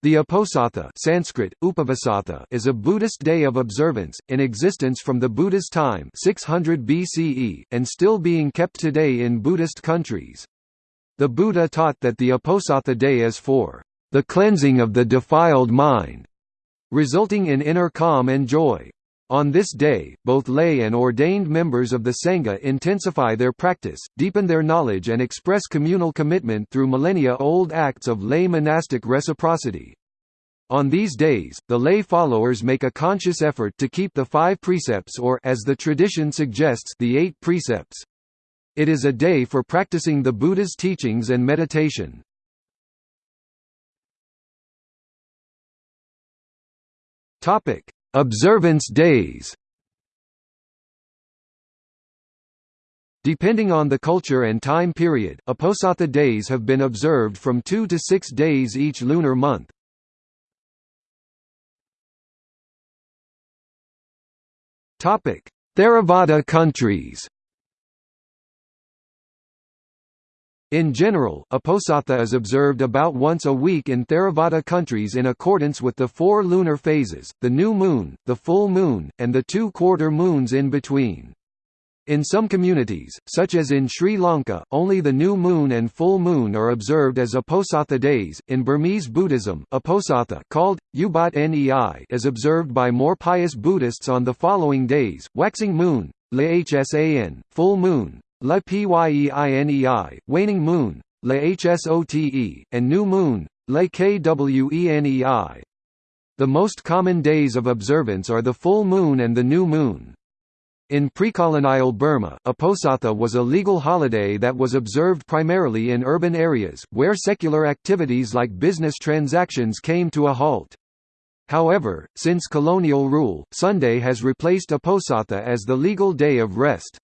The Uposatha Sanskrit, Upavasatha is a Buddhist day of observance, in existence from the Buddha's time 600 BCE, and still being kept today in Buddhist countries. The Buddha taught that the Uposatha day is for the cleansing of the defiled mind, resulting in inner calm and joy. On this day, both lay and ordained members of the Sangha intensify their practice, deepen their knowledge and express communal commitment through millennia-old acts of lay monastic reciprocity. On these days, the lay followers make a conscious effort to keep the five precepts or as the tradition suggests the eight precepts. It is a day for practicing the Buddha's teachings and meditation. Topic: Observance days Depending on the culture and time period, Uposatha days have been observed from two to six days each lunar month. Theravada countries In general, Uposatha is observed about once a week in Theravada countries in accordance with the four lunar phases, the new moon, the full moon, and the two quarter moons in between. In some communities, such as in Sri Lanka, only the new moon and full moon are observed as Uposatha days. In Burmese Buddhism, Uposatha called Ubat Nei is observed by more pious Buddhists on the following days: waxing moon, Lhsan, full moon, La Pyienei, waning moon, La Hsote, and new moon, La Kwenei. The most common days of observance are the full moon and the new moon. In pre-colonial Burma, Uposatha was a legal holiday that was observed primarily in urban areas, where secular activities like business transactions came to a halt. However, since colonial rule, Sunday has replaced Uposatha as the legal day of rest.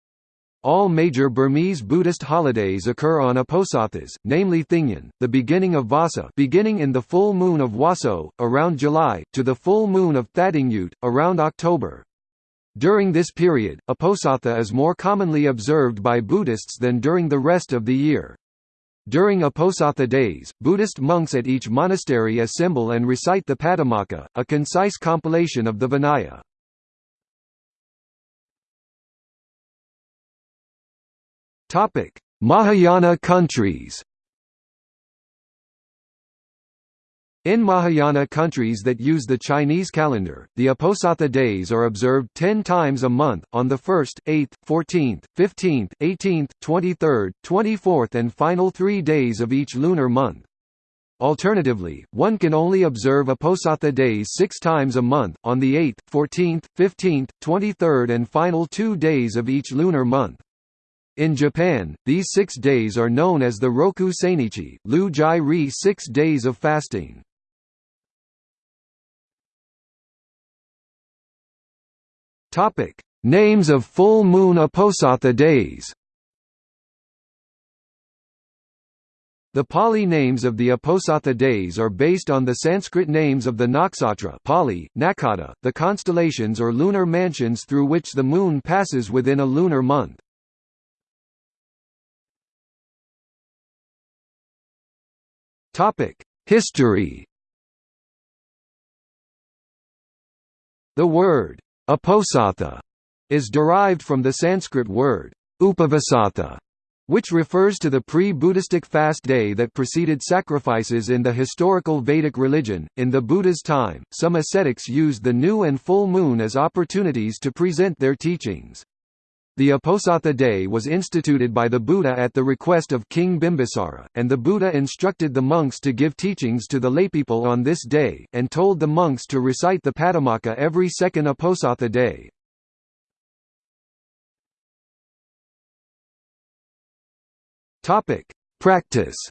All major Burmese Buddhist holidays occur on Uposathas, namely Thingyan, the beginning of Vasa beginning in the full moon of Waso, around July, to the full moon of Thadingyut, around October. During this period, Uposatha is more commonly observed by Buddhists than during the rest of the year. During Uposatha days, Buddhist monks at each monastery assemble and recite the Patimokkha, a concise compilation of the Vinaya. Topic: Mahayana countries. In Mahayana countries that use the Chinese calendar, the Uposatha days are observed 10 times a month, on the 1st, 8th, 14th, 15th, 18th, 23rd, 24th and final three days of each lunar month. Alternatively, one can only observe Uposatha days six times a month, on the 8th, 14th, 15th, 23rd and final two days of each lunar month. In Japan, these six days are known as the Roku Sainichi, Lu Jai Ri six days of fasting. Names of full moon Uposatha days The Pali names of the Uposatha days are based on the Sanskrit names of the nakshatra Pali, Nakata, the constellations or lunar mansions through which the moon passes within a lunar month. History The word Uposatha is derived from the Sanskrit word upavasatha, which refers to the pre-Buddhistic fast day that preceded sacrifices in the historical Vedic religion. In the Buddha's time, some ascetics used the new and full moon as opportunities to present their teachings. The Uposatha day was instituted by the Buddha at the request of King Bimbisara, and the Buddha instructed the monks to give teachings to the laypeople on this day, and told the monks to recite the Patimokkha every second Uposatha day. Topic: Practice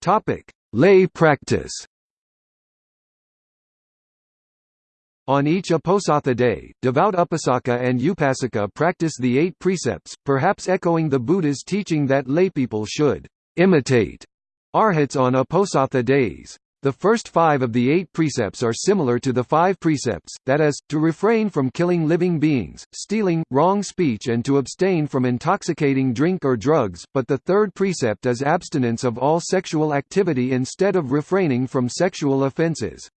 Topic: Lay practice On each Uposatha day, devout Upasaka and Upasika practice the eight precepts, perhaps echoing the Buddha's teaching that laypeople should imitate arhats on Uposatha days. The first five of the eight precepts are similar to the five precepts, that is, to refrain from killing living beings, stealing, wrong speech and to abstain from intoxicating drink or drugs, but the third precept is abstinence of all sexual activity instead of refraining from sexual offences.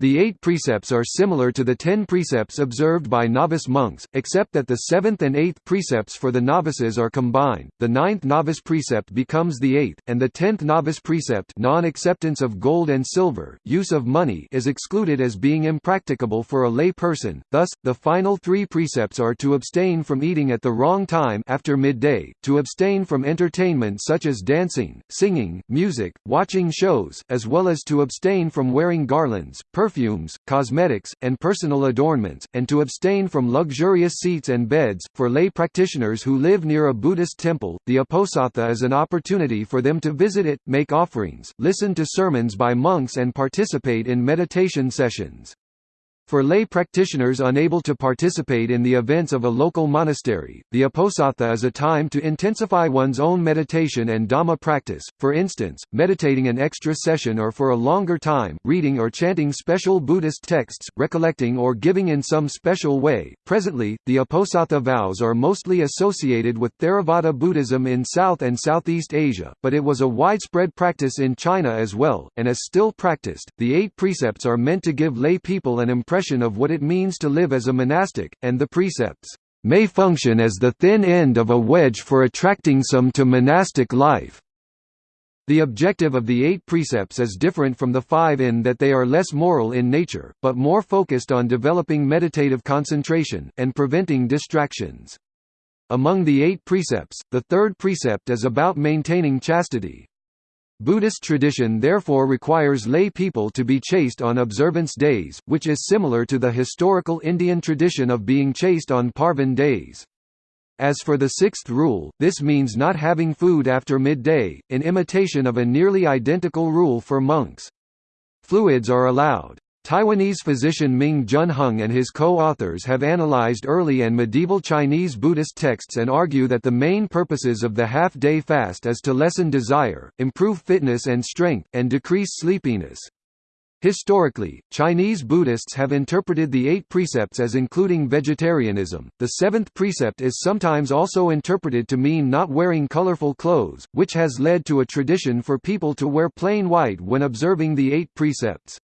The eight precepts are similar to the ten precepts observed by novice monks, except that the seventh and eighth precepts for the novices are combined, the ninth novice precept becomes the eighth, and the tenth novice precept non-acceptance of gold and silver, use of money is excluded as being impracticable for a lay person, thus, the final three precepts are to abstain from eating at the wrong time after midday, to abstain from entertainment such as dancing, singing, music, watching shows, as well as to abstain from wearing garlands, perfumes, cosmetics, and personal adornments, and to abstain from luxurious seats and beds. For lay practitioners who live near a Buddhist temple, the Uposatha is an opportunity for them to visit it, make offerings, listen to sermons by monks, and participate in meditation sessions. For lay practitioners unable to participate in the events of a local monastery, the Uposatha is a time to intensify one's own meditation and Dhamma practice, for instance, meditating an extra session or for a longer time, reading or chanting special Buddhist texts, recollecting or giving in some special way. Presently, the Uposatha vows are mostly associated with Theravada Buddhism in South and Southeast Asia, but it was a widespread practice in China as well, and is still practiced. The eight precepts are meant to give lay people an impression impression of what it means to live as a monastic, and the precepts may function as the thin end of a wedge for attracting some to monastic life. The objective of the eight precepts is different from the five in that they are less moral in nature, but more focused on developing meditative concentration, and preventing distractions. Among the eight precepts, the third precept is about maintaining chastity. Buddhist tradition therefore requires lay people to be chaste on observance days, which is similar to the historical Indian tradition of being chaste on Parvan days. As for the sixth rule, this means not having food after midday, in imitation of a nearly identical rule for monks. Fluids are allowed. Taiwanese physician Ming Jun Hung and his co-authors have analyzed early and medieval Chinese Buddhist texts and argue that the main purposes of the half-day fast is to lessen desire, improve fitness and strength, and decrease sleepiness. Historically, Chinese Buddhists have interpreted the eight precepts as including vegetarianism. The seventh precept is sometimes also interpreted to mean not wearing colorful clothes, which has led to a tradition for people to wear plain white when observing the eight precepts.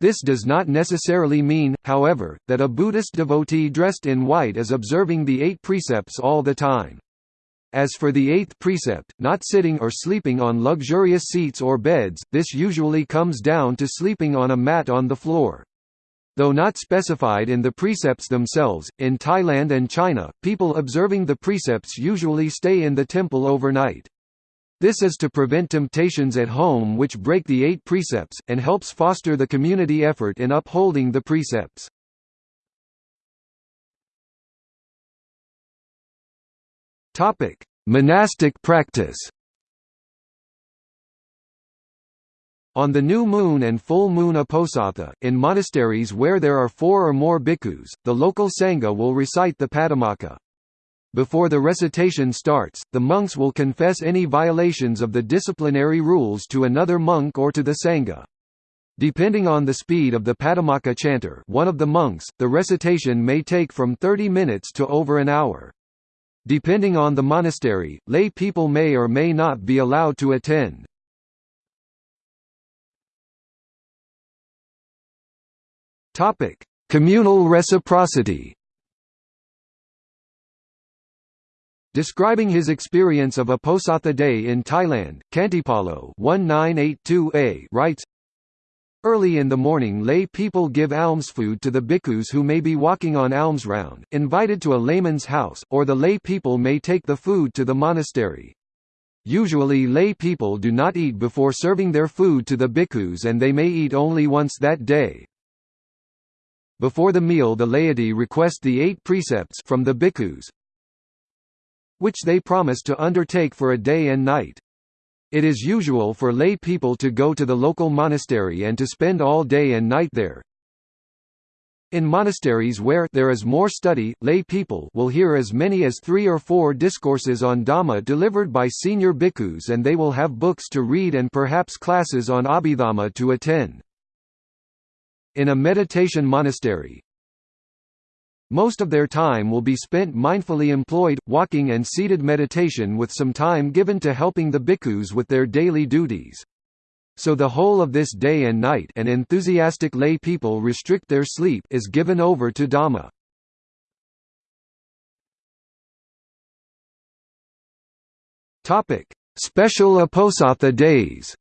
This does not necessarily mean, however, that a Buddhist devotee dressed in white is observing the eight precepts all the time. As for the eighth precept, not sitting or sleeping on luxurious seats or beds, this usually comes down to sleeping on a mat on the floor. Though not specified in the precepts themselves, in Thailand and China, people observing the precepts usually stay in the temple overnight. This is to prevent temptations at home which break the eight precepts, and helps foster the community effort in upholding the precepts. Monastic practice On the new moon and full moon uposatha, in monasteries where there are four or more bhikkhus, the local sangha will recite the Patimokkha. Before the recitation starts, the monks will confess any violations of the disciplinary rules to another monk or to the sangha. Depending on the speed of the Patimokkha chanter one of the monks, the recitation may take from 30 minutes to over an hour. Depending on the monastery, lay people may or may not be allowed to attend. Communal reciprocity Describing his experience of Uposatha Day in Thailand, Khantipalo 1982a writes, Early in the morning lay people give alms food to the bhikkhus who may be walking on alms round, invited to a layman's house, or the lay people may take the food to the monastery. Usually lay people do not eat before serving their food to the bhikkhus and they may eat only once that day. Before the meal the laity request the eight precepts from the bhikkhus, which they promise to undertake for a day and night. It is usual for lay people to go to the local monastery and to spend all day and night there. In monasteries where there is more study, lay people will hear as many as three or four discourses on Dhamma delivered by senior bhikkhus and they will have books to read and perhaps classes on Abhidhamma to attend. In a meditation monastery, most of their time will be spent mindfully employed, walking and seated meditation with some time given to helping the bhikkhus with their daily duties. So the whole of this day and night and enthusiastic lay people restrict their sleep is given over to Dhamma. Special Uposatha days.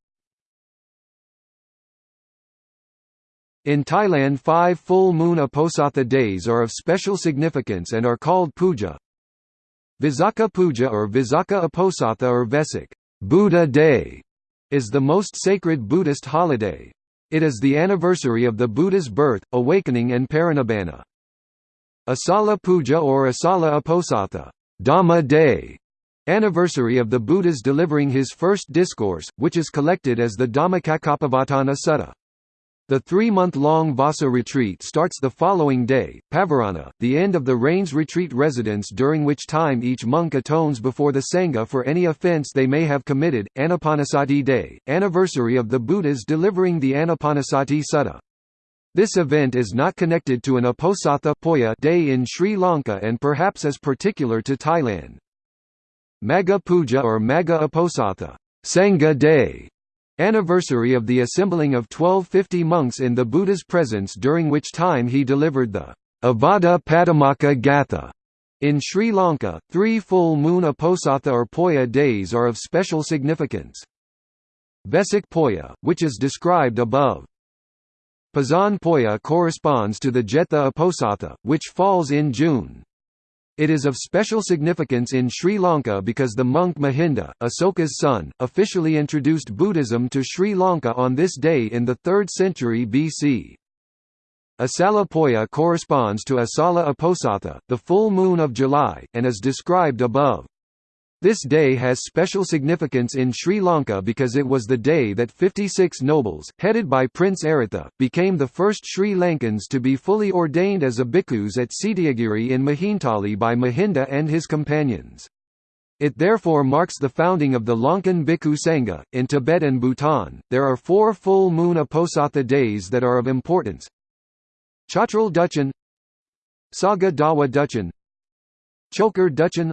In Thailand five full moon Uposatha days are of special significance and are called puja. Visakha Puja or Visakha Uposatha or Vesak Buddha Day is the most sacred Buddhist holiday. It is the anniversary of the Buddha's birth, awakening and parinibbana. Asala Puja or Asala Uposatha Dhamma Day, anniversary of the Buddha's delivering his first discourse, which is collected as the Dhammacakkappavattana Sutta. The three-month-long Vassa retreat starts the following day, Pavarana, the end of the rains retreat residence during which time each monk atones before the Sangha for any offense they may have committed, Anapanasati Day, anniversary of the Buddha's delivering the Anapanasati Sutta. This event is not connected to an Uposatha Poya day in Sri Lanka and perhaps is particular to Thailand. Magha Puja or Magha Uposatha Sangha Day Anniversary of the assembling of 1250 monks in the Buddha's presence during which time he delivered the Avada Padamaka Gatha. In Sri Lanka, three full moon Uposatha or Poya days are of special significance. Vesak Poya, which is described above. Poson Poya corresponds to the Jetha Uposatha, which falls in June. It is of special significance in Sri Lanka because the monk Mahinda, Asoka's son, officially introduced Buddhism to Sri Lanka on this day in the 3rd century BC. Asala Poya corresponds to Asala Uposatha, the full moon of July, and is described above. This day has special significance in Sri Lanka because it was the day that 56 nobles, headed by Prince Aritha, became the first Sri Lankans to be fully ordained as a bhikkhus at Cetiyagiri in Mihintale by Mahinda and his companions. It therefore marks the founding of the Lankan Bhikkhu Sangha. In Tibet and Bhutan, there are four full moon Uposatha days that are of importance. Chotrul Duchen Saga Dawa Duchen Chokar Duchen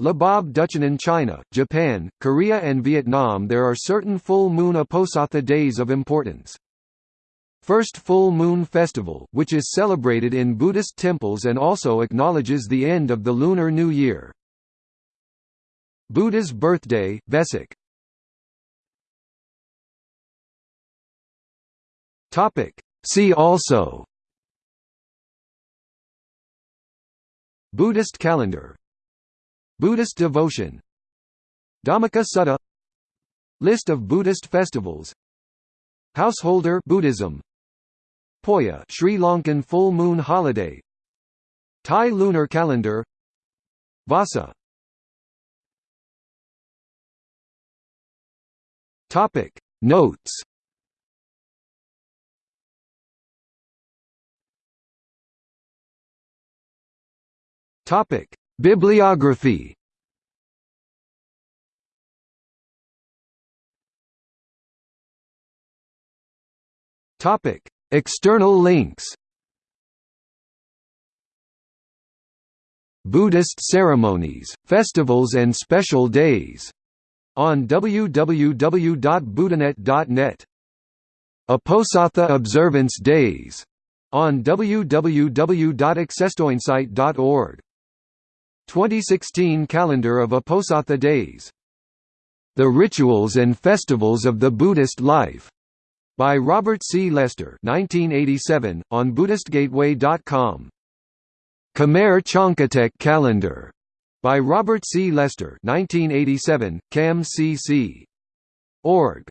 Labab Duchen in China, Japan, Korea and Vietnam there are certain full moon Uposatha days of importance. First Full Moon Festival, which is celebrated in Buddhist temples and also acknowledges the end of the Lunar New Year. Buddha's birthday, Vesak See also Buddhist calendar Buddhist devotion. Dhammika Sutta. List of Buddhist festivals. Householder Buddhism. Poya Sri Lankan full moon holiday. Thai lunar calendar. Vassa Topic. Notes. Topic Bibliography Topic: External links. Buddhist ceremonies, festivals and special days on www.buddhanet.net. Uposatha observance days on www.accesstoinsight.org. 2016 Calendar of Uposatha Days. The Rituals and Festivals of the Buddhist Life, by Robert C. Lester 1987, on BuddhistGateway.com. Khmer Chonkatek Calendar, by Robert C. Lester 1987, CAM-CC. Org.